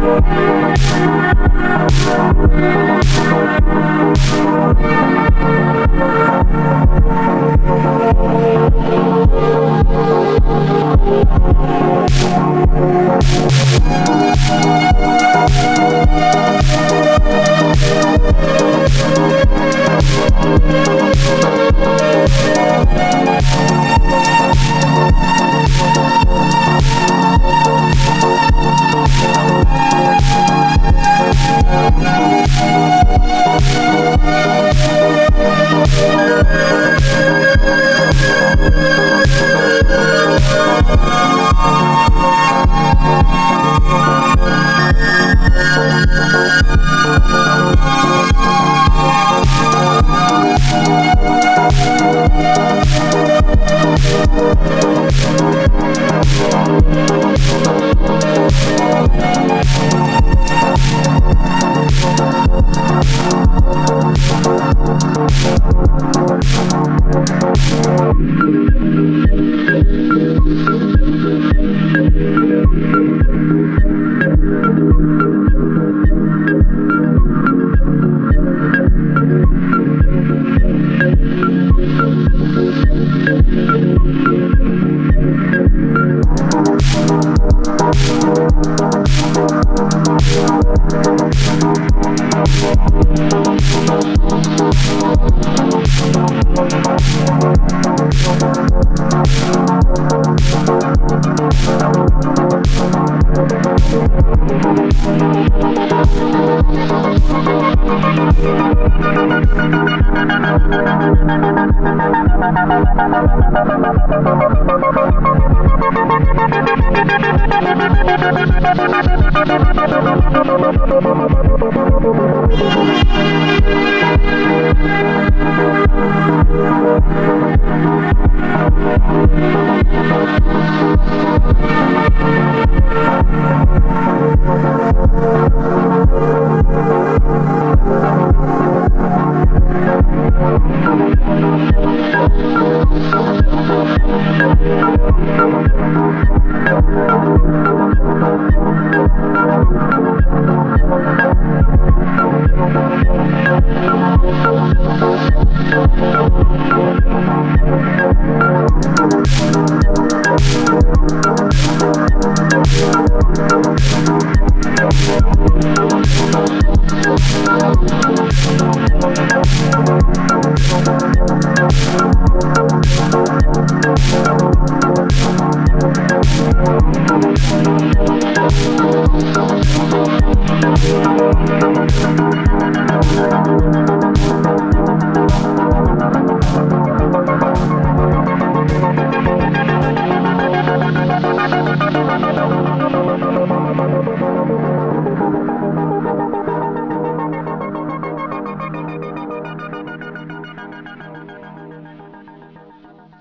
We'll Thank